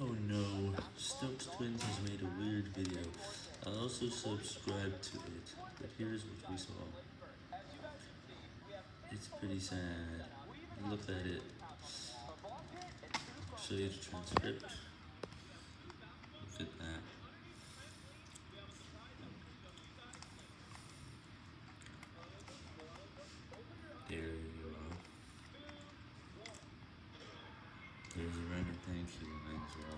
Oh no, Stokes Twins has made a weird video. I also subscribed to it, but here's what we saw. It's pretty sad. Look at it. Show you the transcript. Look at that. There you are. There's thank you as well.